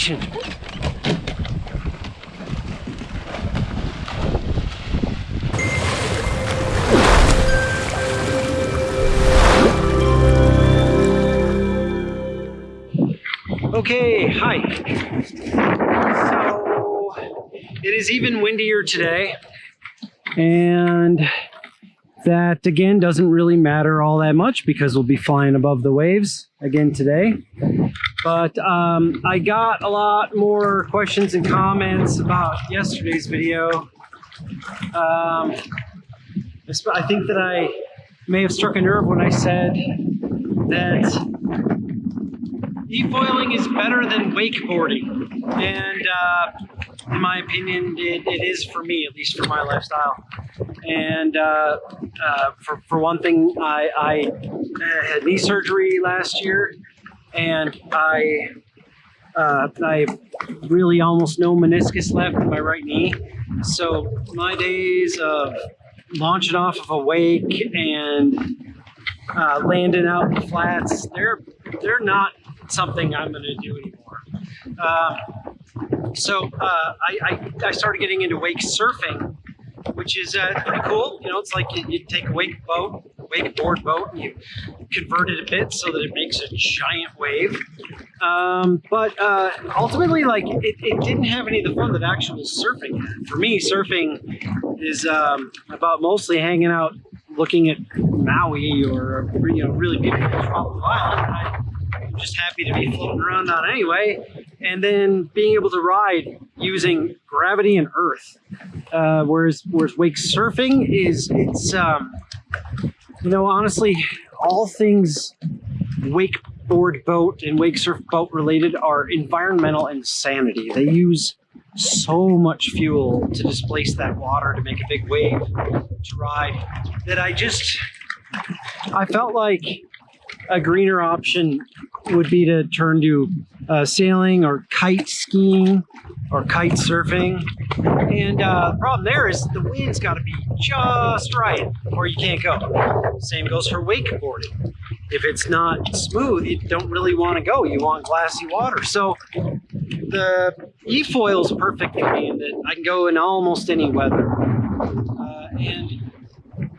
action. Okay, hi. So it is even windier today, and that again doesn't really matter all that much because we'll be flying above the waves again today. But um, I got a lot more questions and comments about yesterday's video. Um, I think that I may have struck a nerve when I said that e-foiling is better than wakeboarding. And uh, in my opinion, it, it is for me, at least for my lifestyle. And uh, uh, for, for one thing, I, I had knee surgery last year and I uh, I really almost no meniscus left in my right knee. So my days of launching off of a wake and uh, landing out in the flats, they're they're not something I'm going to do anymore. Uh, so uh, I, I, I, started getting into wake surfing, which is uh, pretty cool. You know, it's like you, you take a wake boat, wakeboard boat, and you convert it a bit so that it makes a giant wave. Um, but uh, ultimately, like it, it, didn't have any of the fun that actual surfing had. For me, surfing is um, about mostly hanging out, looking at Maui or you know really beautiful tropical island I'm just happy to be floating around on anyway. And then being able to ride using gravity and earth. Uh, whereas, whereas wake surfing is, it's, um, you know, honestly, all things wakeboard boat and wake surf boat related are environmental insanity. They use so much fuel to displace that water to make a big wave to ride that I just, I felt like a greener option would be to turn to uh, sailing or kite skiing or kite surfing. And uh, the problem there is the wind's got to be just right or you can't go. Same goes for wakeboarding. If it's not smooth, you don't really want to go. You want glassy water. So the e-foil is perfect for me in that I can go in almost any weather. Uh, and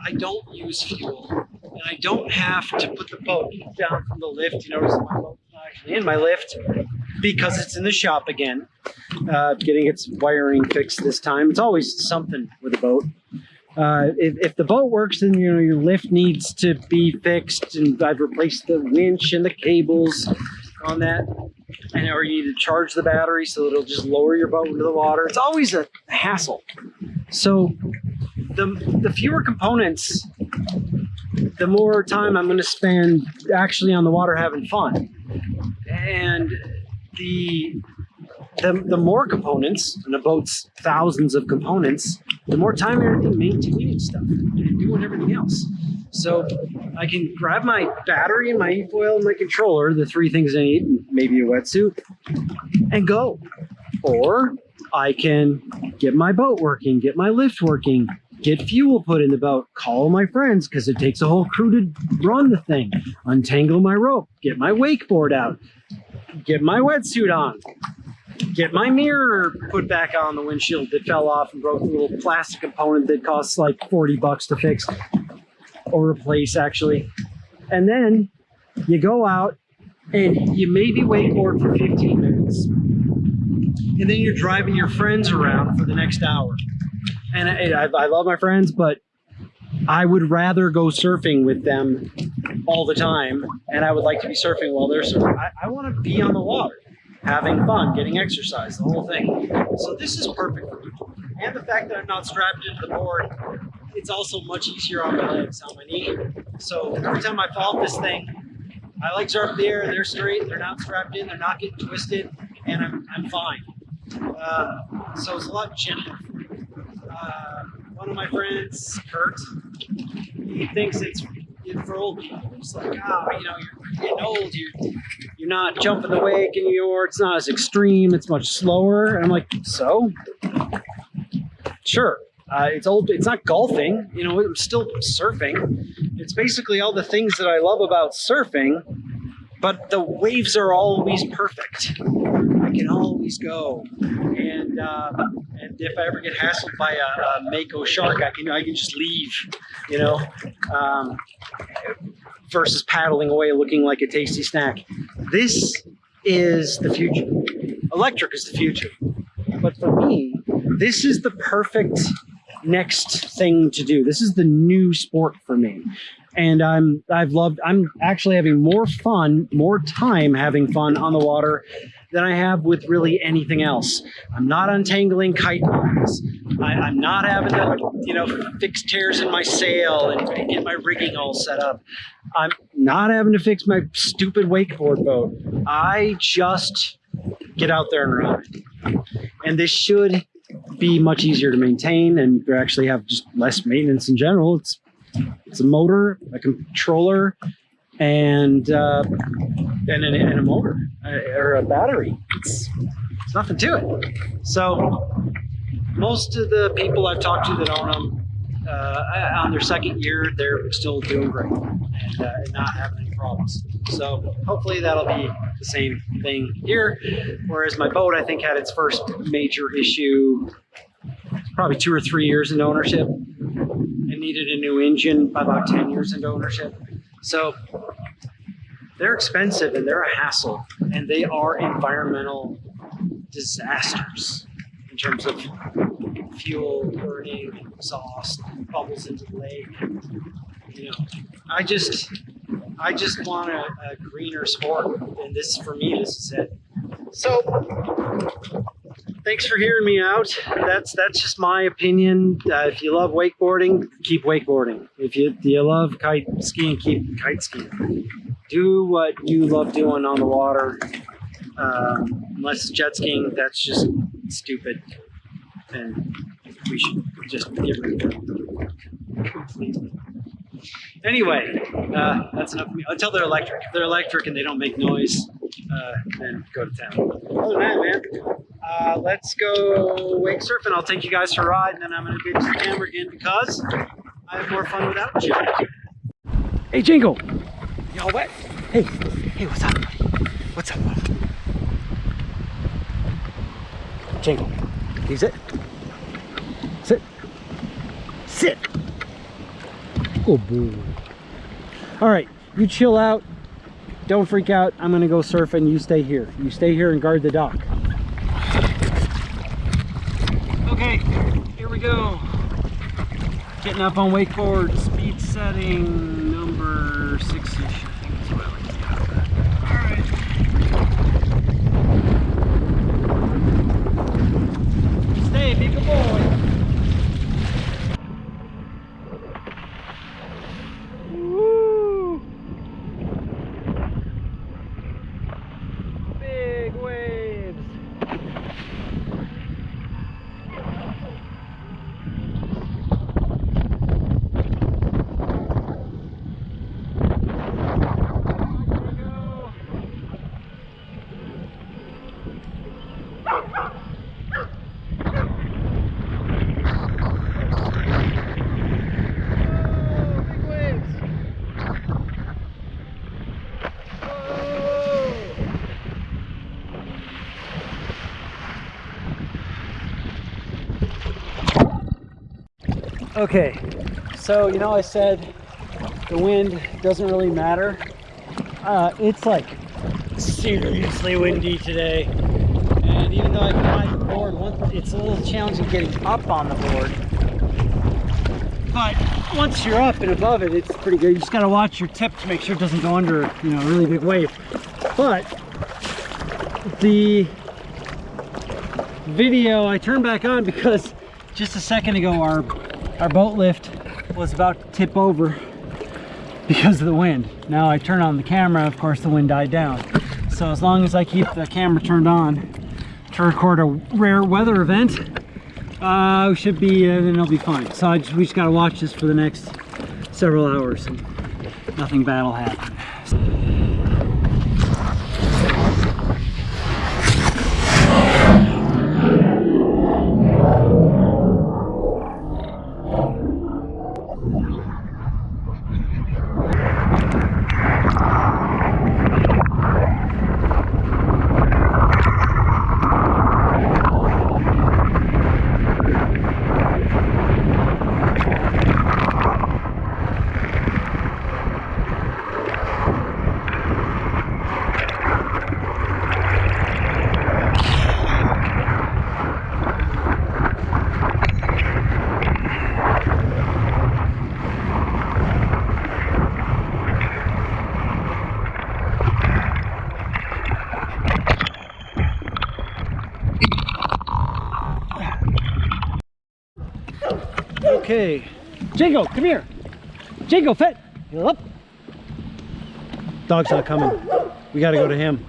I don't use fuel I don't have to put the boat down from the lift. You notice my boat's not actually in my lift because it's in the shop again, uh, getting its wiring fixed this time. It's always something with a boat. Uh, if, if, the boat works, then you know your lift needs to be fixed, and I've replaced the winch and the cables on that, and or you need to charge the battery so it'll just lower your boat into the water. It's always a hassle. So the the fewer components the more time I'm going to spend actually on the water having fun. And the the, the more components, and the boat's thousands of components, the more time you're maintaining stuff and doing everything else. So I can grab my battery and my e-foil and my controller, the three things I need, maybe a wetsuit, and go. Or I can get my boat working, get my lift working, get fuel put in the boat, call my friends because it takes a whole crew to run the thing, untangle my rope, get my wakeboard out, get my wetsuit on, get my mirror put back on the windshield that fell off and broke a little plastic component that costs like 40 bucks to fix. Or replace actually. And then you go out and you maybe wakeboard for 15 minutes. And then you're driving your friends around for the next hour and I, I, love my friends, but I would rather go surfing with them all the time, and I would like to be surfing while they're surfing. I, I want to be on the water, having fun, getting exercise, the whole thing. So this is perfect for me. And the fact that I'm not strapped into the board, it's also much easier on my legs, on my knee. So every time I fall off this thing, my legs are up there, they're straight, they're not strapped in, they're not getting twisted, and I'm, I'm fine. Uh, so it's a lot gentler uh, one of my friends, Kurt, he thinks it's for old people. It's like, ah, oh, you know, you're getting old, you're, you're not jumping the wake anymore, it's not as extreme, it's much slower. And I'm like, so? Sure. Uh, it's old. It's not golfing. You know, I'm still surfing. It's basically all the things that I love about surfing, but the waves are always perfect. I can always go. And uh, and if I ever get hassled by a, a mako shark, I can I can just leave, you know, um, versus paddling away looking like a tasty snack. This is the future. Electric is the future. But for me, this is the perfect next thing to do. This is the new sport for me. And I'm I've loved I'm actually having more fun, more time having fun on the water than I have with really anything else. I'm not untangling kite lines. I, I'm not having to, you know, fix tears in my sail and, get my rigging all set up. I'm not having to fix my stupid wakeboard boat. I just get out there and ride. And this should be much easier to maintain and actually have just less maintenance in general. It's it's a motor, a controller, and uh, and, a, and a motor uh, or a battery. It's, it's nothing to it. So most of the people I've talked to that own them uh, on their second year, they're still doing great and uh, not having any problems. So hopefully that'll be the same thing here. Whereas my boat, I think, had its first major issue probably two or three years into ownership and needed a new engine by about 10 years into ownership. So they're expensive and they're a hassle and they are environmental disasters in terms of fuel burning, exhaust, bubbles into the lake. You know, I just, I just want a, a greener sport, and this for me, this is it. So, thanks for hearing me out. That's that's just my opinion. Uh, if you love wakeboarding, keep wakeboarding. If you you love kite skiing, keep kite skiing. Do what you love doing on the water. Um, unless jet skiing, that's just stupid, and we should just get rid of it completely. Anyway, uh, that's enough. Until they're electric. If they're electric and they don't make noise, uh, then go to town. Other than that, man, uh, let's go wake surfing. I'll take you guys for a ride, and then I'm going to get to the camera again because I have more fun without you. Hey, Jingle. Y'all wet? Hey, hey, what's up, buddy? What's up, buddy? Jingle. Can you sit? Sit. Oh, boy. All right, you chill out. Don't freak out. I'm gonna go surfing. You stay here. You stay here and guard the dock. Okay, here we go. Getting up on wakeboard, speed setting number six-ish. I think that's what I like to have be a boy. Okay, so you know I said the wind doesn't really matter. Uh, it's like seriously windy today, and even though I can ride the board, once, it's a little challenging getting up on the board. But once you're up and above it, it's pretty good. You just gotta watch your tip to make sure it doesn't go under, you know, a really big wave. But the video I turned back on because just a second ago our our boat lift was about to tip over because of the wind. Now I turn on the camera, of course the wind died down. So as long as I keep the camera turned on to record a rare weather event, uh, we should be, uh, then it'll be fine. So just, we just gotta watch this for the next several hours and nothing bad will happen. Okay. Jago, come here. Jago, fit. Up. Dog's not coming. We got to go to him.